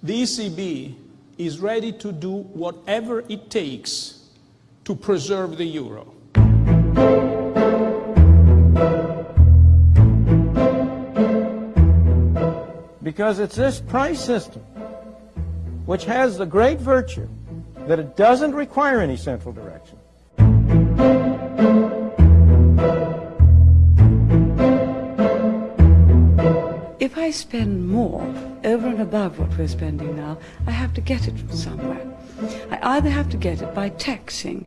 The ECB is ready to do whatever it takes to preserve the euro. Because it's this price system which has the great virtue that it doesn't require any central direction. If I spend more over and above what we're spending now, I have to get it from somewhere. I either have to get it by taxing.